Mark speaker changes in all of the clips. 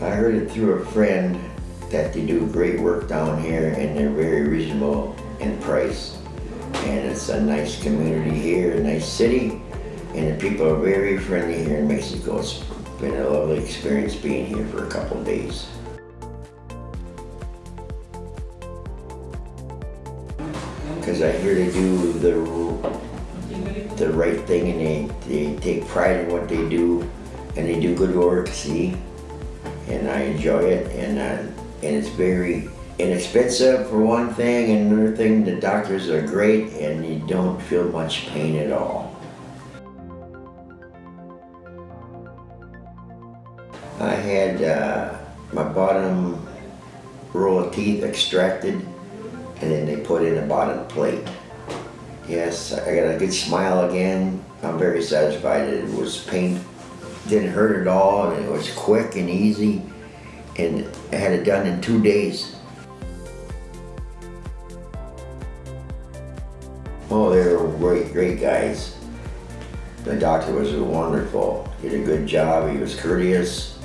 Speaker 1: heard it through a friend that they do great work down here and they're very reasonable in price. And it's a nice community here, a nice city, and the people are very friendly here in Mexico. It's been a lovely experience being here for a couple of days. Because I hear they do the, the right thing and they, they take pride in what they do and they do good work, see? And I enjoy it and, uh, and it's very inexpensive for one thing and another thing, the doctors are great and you don't feel much pain at all. I had uh, my bottom row of teeth extracted and then they put in a bottom plate. Yes, I got a good smile again. I'm very satisfied. It was pain, didn't hurt at all, and it was quick and easy. And I had it done in two days. Oh, they were great, great guys. The doctor was wonderful. He did a good job. He was courteous,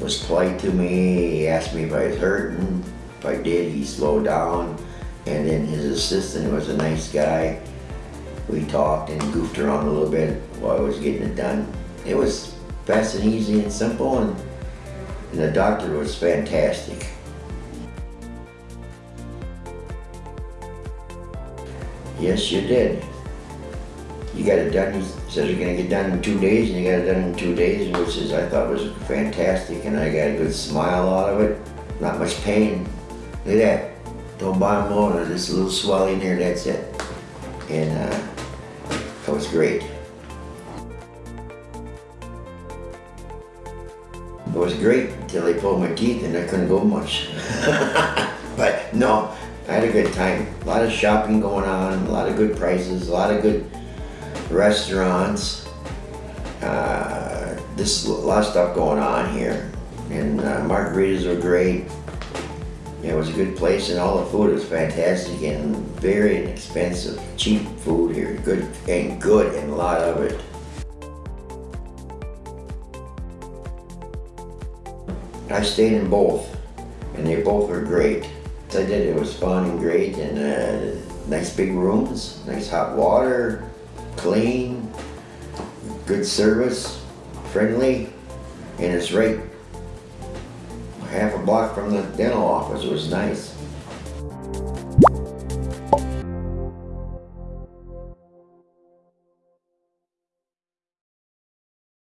Speaker 1: was polite to me. He asked me if I was hurting. If I did, he slowed down. And then his assistant was a nice guy. We talked and goofed around a little bit while I was getting it done. It was fast and easy and simple, and, and the doctor was fantastic. Yes, you did. You got it done, he says you're gonna get done in two days, and you got it done in two days, which is, I thought was fantastic, and I got a good smile out of it. Not much pain. Look at that. Don't bottom load, just a little swelling there, that's it. And uh, that was great. It was great until they pulled my teeth and I couldn't go much. but no, I had a good time. A lot of shopping going on, a lot of good prices, a lot of good restaurants. Uh, this a lot of stuff going on here. And uh, margaritas were great. It was a good place and all the food was fantastic and very inexpensive. Cheap food here, good and good and a lot of it. I stayed in both and they both were great. I did, it was fun and great and uh, nice big rooms, nice hot water, clean, good service, friendly, and it's right half a block from the dental office. It was nice.